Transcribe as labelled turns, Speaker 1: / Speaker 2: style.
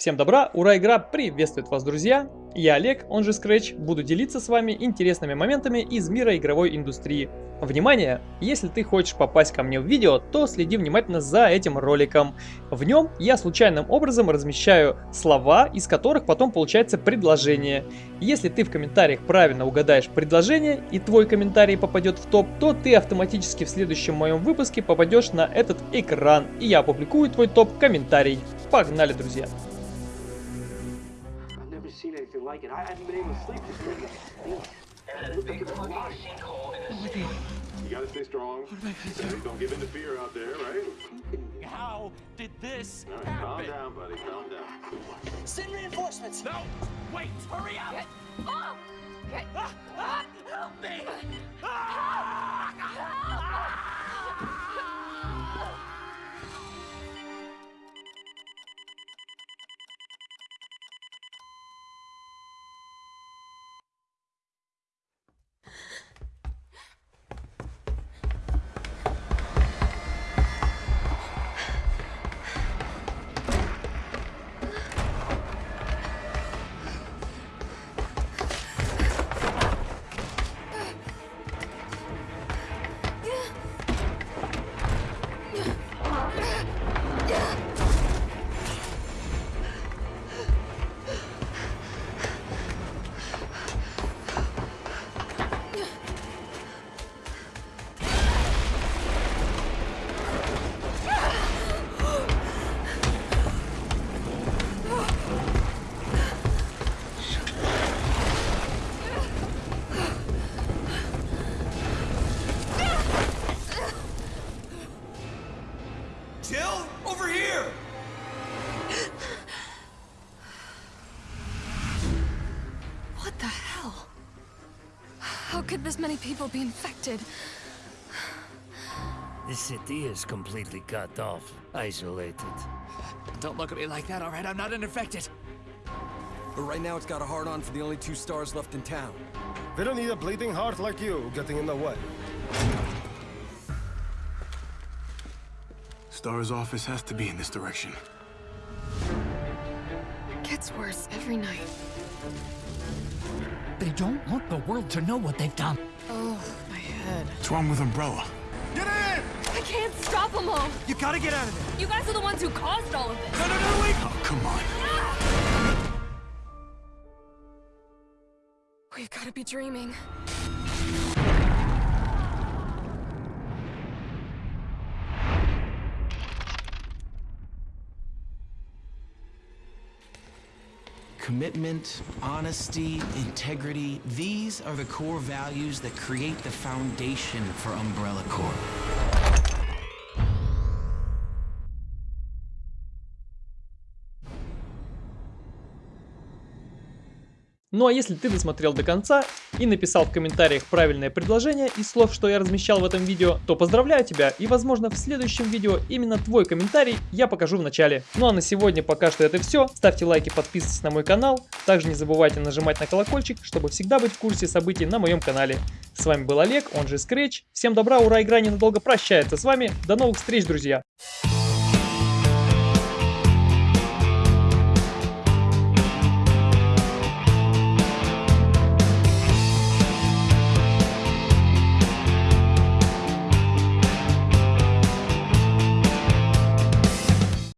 Speaker 1: Всем добра, ура, игра приветствует вас, друзья! Я Олег, он же Scratch, буду делиться с вами интересными моментами из мира игровой индустрии. Внимание! Если ты хочешь попасть ко мне в видео, то следи внимательно за этим роликом. В нем я случайным образом размещаю слова, из которых потом получается предложение. Если ты в комментариях правильно угадаешь предложение и твой комментарий попадет в топ, то ты автоматически в следующем моем выпуске попадешь на этот экран, и я опубликую твой топ-комментарий. Погнали, друзья!
Speaker 2: Seen anything like it. I haven't been able to sleep this night. It looked like it was alive.
Speaker 3: You gotta stay strong. Don't give in to fear out there, right?
Speaker 4: How did this
Speaker 3: All right, calm down, buddy. Calm down.
Speaker 2: Send reinforcements.
Speaker 4: No! Wait! Hurry up! Ah! Ah! Help me!
Speaker 5: Jill,
Speaker 6: could this many people be infected?
Speaker 7: The city is completely cut off, isolated.
Speaker 4: Don't look at me like that, alright? I'm not infected.
Speaker 5: But right now it's got a hard on for the only two S.T.A.R.S. left in town.
Speaker 8: They don't need a bleeding heart like you getting in the way.
Speaker 9: S.T.A.R.S. office has to be in this direction.
Speaker 6: It Gets worse every night.
Speaker 10: They don't want the world to know what they've done.
Speaker 6: Oh, my head.
Speaker 9: What's wrong with Umbrella?
Speaker 5: Get in!
Speaker 6: I can't stop them all!
Speaker 5: You gotta get out of there!
Speaker 6: You guys are the ones who caused all of this!
Speaker 5: No, no, no, wait!
Speaker 9: Oh, come on.
Speaker 6: We've got to be dreaming.
Speaker 11: Commitment, honesty, integrity, these are the core values that create the foundation for Umbrella Corp.
Speaker 1: Ну а если ты досмотрел до конца и написал в комментариях правильное предложение из слов, что я размещал в этом видео, то поздравляю тебя и возможно в следующем видео именно твой комментарий я покажу в начале. Ну а на сегодня пока что это все. Ставьте лайки, подписывайтесь на мой канал. Также не забывайте нажимать на колокольчик, чтобы всегда быть в курсе событий на моем канале. С вами был Олег, он же Scratch. Всем добра, ура, игра ненадолго прощается с вами. До новых встреч, друзья!